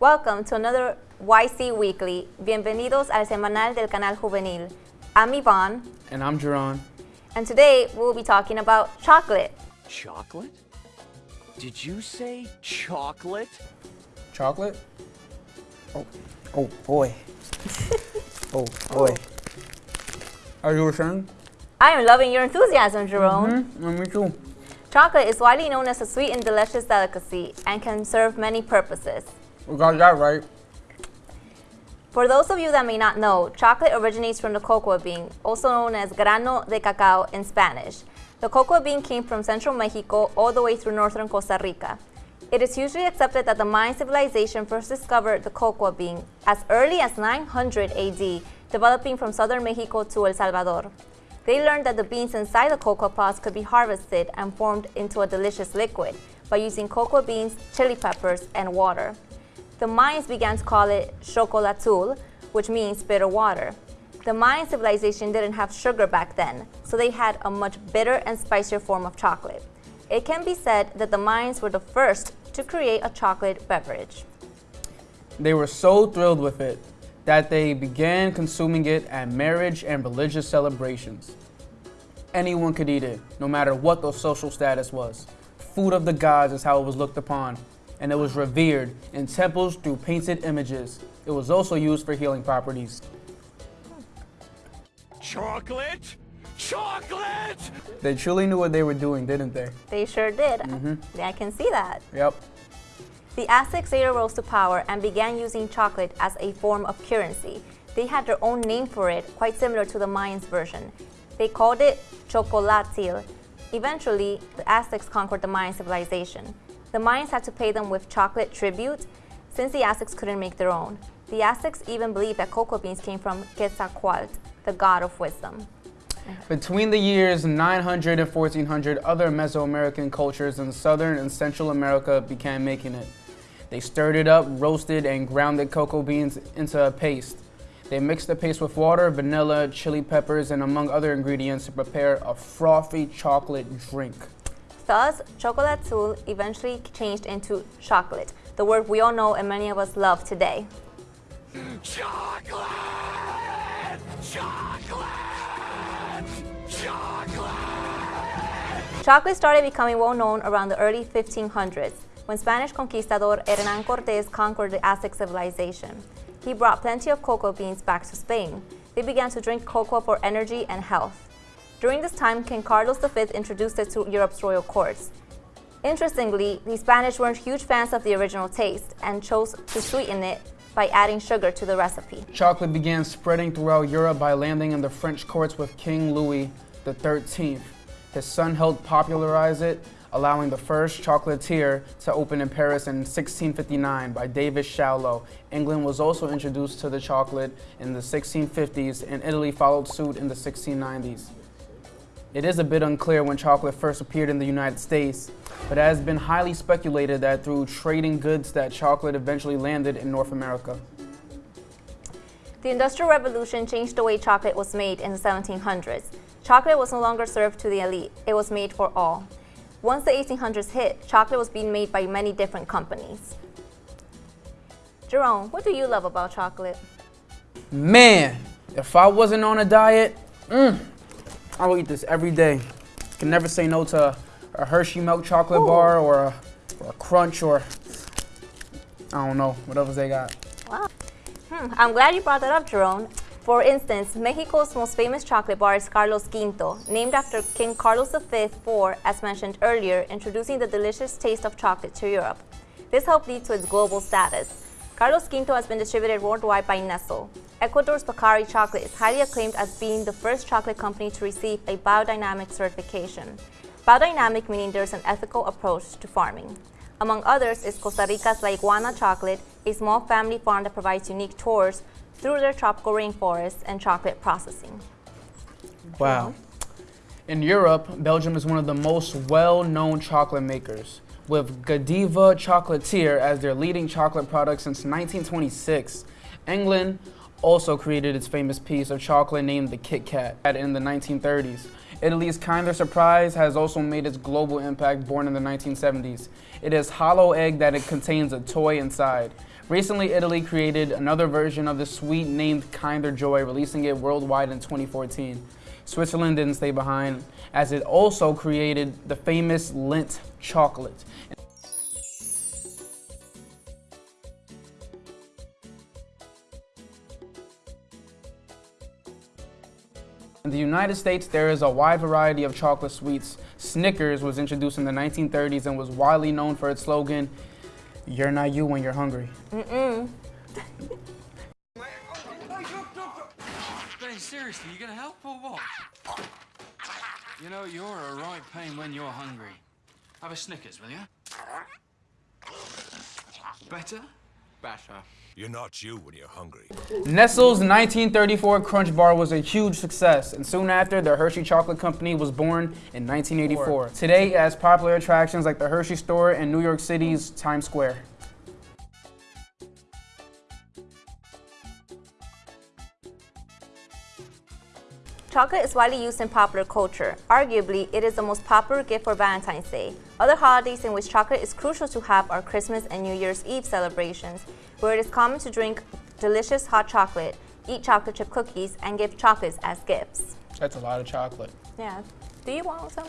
Welcome to another YC Weekly. Bienvenidos al semanal del canal juvenil. I'm Yvonne. And I'm Jerron. And today we'll be talking about chocolate. Chocolate? Did you say chocolate? Chocolate? Oh, oh boy. oh boy. Are you saying? I am loving your enthusiasm, Jerome. Mm -hmm. Me too. Chocolate is widely known as a sweet and delicious delicacy and can serve many purposes. We got that right. For those of you that may not know, chocolate originates from the cocoa bean, also known as grano de cacao in Spanish. The cocoa bean came from central Mexico all the way through northern Costa Rica. It is usually accepted that the Mayan civilization first discovered the cocoa bean as early as 900 AD, developing from southern Mexico to El Salvador. They learned that the beans inside the cocoa pods could be harvested and formed into a delicious liquid by using cocoa beans, chili peppers, and water. The Mayans began to call it chocolatul, which means bitter water. The Mayan civilization didn't have sugar back then, so they had a much bitter and spicier form of chocolate. It can be said that the Mayans were the first to create a chocolate beverage. They were so thrilled with it that they began consuming it at marriage and religious celebrations. Anyone could eat it, no matter what their social status was. Food of the gods is how it was looked upon, and it was revered in temples through painted images. It was also used for healing properties. Chocolate? Chocolate! They truly knew what they were doing, didn't they? They sure did. Mm -hmm. I can see that. Yep. The Aztecs later rose to power and began using chocolate as a form of currency. They had their own name for it, quite similar to the Mayans version. They called it chocolatil. Eventually, the Aztecs conquered the Mayan civilization. The Mayans had to pay them with chocolate tribute since the Aztecs couldn't make their own. The Aztecs even believed that cocoa beans came from Quetzalcoatl, the god of wisdom. Between the years 900 and 1400, other Mesoamerican cultures in Southern and Central America began making it. They stirred it up, roasted, and ground the cocoa beans into a paste. They mixed the paste with water, vanilla, chili peppers, and among other ingredients to prepare a frothy chocolate drink. Thus, chocolatul eventually changed into chocolate, the word we all know and many of us love today. Chocolate! Chocolate! Chocolate! Chocolate started becoming well known around the early 1500s when Spanish conquistador Hernan Cortes conquered the Aztec civilization. He brought plenty of cocoa beans back to Spain. They began to drink cocoa for energy and health. During this time, King Carlos V introduced it to Europe's royal courts. Interestingly, the Spanish weren't huge fans of the original taste and chose to sweeten it by adding sugar to the recipe. Chocolate began spreading throughout Europe by landing in the French courts with King Louis XIII. His son helped popularize it, allowing the first chocolatier to open in Paris in 1659 by David Chaillou. England was also introduced to the chocolate in the 1650s and Italy followed suit in the 1690s. It is a bit unclear when chocolate first appeared in the United States, but it has been highly speculated that through trading goods that chocolate eventually landed in North America. The Industrial Revolution changed the way chocolate was made in the 1700s. Chocolate was no longer served to the elite, it was made for all. Once the 1800s hit, chocolate was being made by many different companies. Jerome, what do you love about chocolate? Man, if I wasn't on a diet, mm, I will eat this every day. Can never say no to a Hershey milk chocolate Ooh. bar or a, or a, crunch or I don't know, whatever they got. Wow. Hmm, I'm glad you brought that up, Jerome. For instance, Mexico's most famous chocolate bar is Carlos Quinto, named after King Carlos V for, as mentioned earlier, introducing the delicious taste of chocolate to Europe. This helped lead to its global status. Carlos Quinto has been distributed worldwide by Nestle. Ecuador's Pacari chocolate is highly acclaimed as being the first chocolate company to receive a biodynamic certification. Biodynamic meaning there's an ethical approach to farming. Among others is Costa Rica's La Iguana chocolate, a small family farm that provides unique tours through their tropical rainforests and chocolate processing. Wow. In Europe, Belgium is one of the most well-known chocolate makers with Godiva Chocolatier as their leading chocolate product since 1926. England also created its famous piece of chocolate named the Kit Kat in the 1930s. Italy's Kinder Surprise has also made its global impact born in the 1970s. It is hollow egg that it contains a toy inside. Recently, Italy created another version of the sweet named Kinder Joy, releasing it worldwide in 2014. Switzerland didn't stay behind, as it also created the famous Lindt chocolate. In the United States, there is a wide variety of chocolate sweets. Snickers was introduced in the 1930s and was widely known for its slogan, You're not you when you're hungry. Mm-mm. Ben, seriously, you gonna help or what? You know, you're a right pain when you're hungry. Have a Snickers, will you? Better? Better. You're not you when you're hungry. Nestle's 1934 Crunch Bar was a huge success, and soon after, the Hershey Chocolate Company was born in 1984. Today, it has popular attractions like the Hershey Store in New York City's Times Square. Chocolate is widely used in popular culture. Arguably, it is the most popular gift for Valentine's Day. Other holidays in which chocolate is crucial to have are Christmas and New Year's Eve celebrations, where it is common to drink delicious hot chocolate, eat chocolate chip cookies, and give chocolates as gifts. That's a lot of chocolate. Yeah. Do you want some?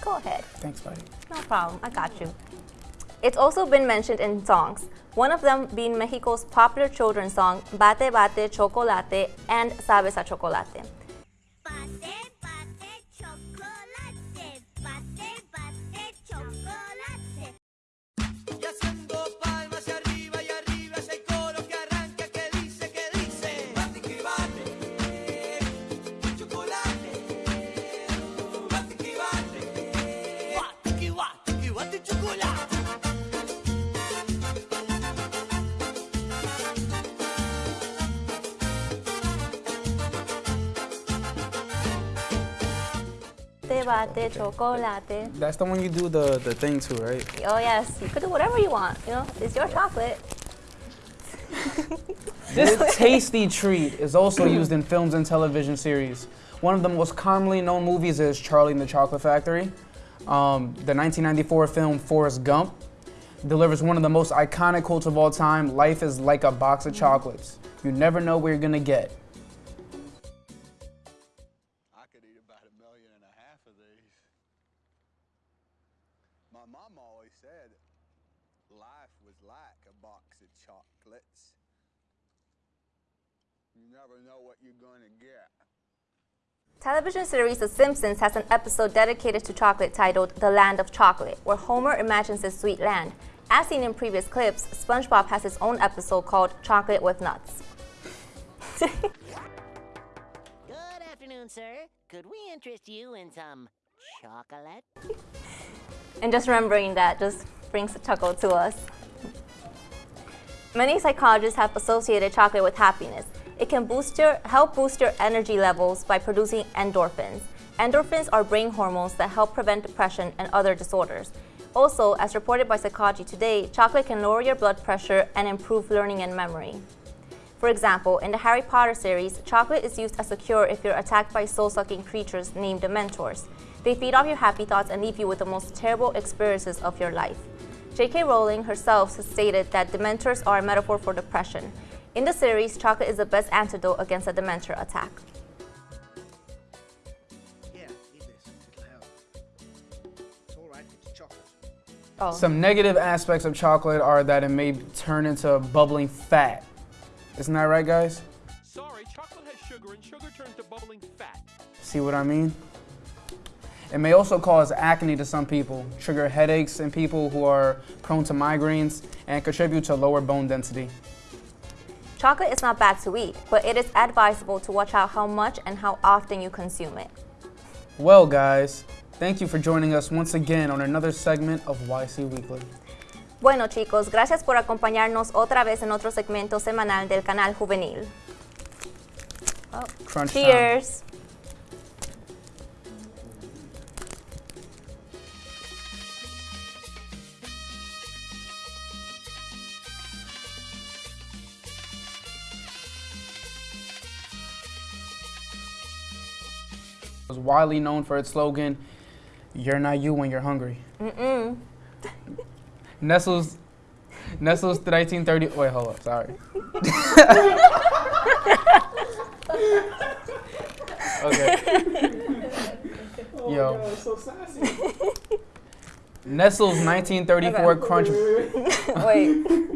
Go ahead. Thanks, buddy. No problem. I got you. It's also been mentioned in songs, one of them being Mexico's popular children's song, Bate Bate Chocolate and Sabes a Chocolate. Bate Bate Chocolate. That's the one you do the, the thing to, right? Oh yes, you could do whatever you want. You know, it's your chocolate. This tasty treat is also used in films and television series. One of the most commonly known movies is Charlie and the Chocolate Factory. Um, the 1994 film Forrest Gump delivers one of the most iconic quotes of all time Life is like a box of chocolates. You never know where you're gonna get. Always said life was like a box of chocolates. You never know what you're going to get. Television series The Simpsons has an episode dedicated to chocolate titled The Land of Chocolate, where Homer imagines his sweet land. As seen in previous clips, SpongeBob has his own episode called Chocolate with Nuts. Good afternoon, sir. Could we interest you in some chocolate? And just remembering that just brings a chuckle to us. Many psychologists have associated chocolate with happiness. It can boost your, help boost your energy levels by producing endorphins. Endorphins are brain hormones that help prevent depression and other disorders. Also, as reported by Psychology Today, chocolate can lower your blood pressure and improve learning and memory. For example, in the Harry Potter series, chocolate is used as a cure if you're attacked by soul-sucking creatures named the Dementors. They feed off your happy thoughts and leave you with the most terrible experiences of your life. J.K. Rowling herself has stated that Dementors are a metaphor for depression. In the series, chocolate is the best antidote against a Dementor attack. Yeah, eat this. It'll help. It's all right. It's chocolate. Oh. Some negative aspects of chocolate are that it may turn into bubbling fat. Isn't that right, guys? Sorry, chocolate has sugar and sugar turns to bubbling fat. See what I mean? It may also cause acne to some people, trigger headaches in people who are prone to migraines, and contribute to lower bone density. Chocolate is not bad to eat, but it is advisable to watch out how much and how often you consume it. Well, guys, thank you for joining us once again on another segment of YC Weekly. Bueno chicos, gracias por acompañarnos otra vez en otro segmento semanal del canal juvenil. Oh, Crunch time. Was widely known for its slogan, "You're not you when you're hungry." Mm-mm. Nestle's Nestle's 1930. Wait, hold up. Sorry. okay. Yo. Nestle's 1934 crunch. Wait.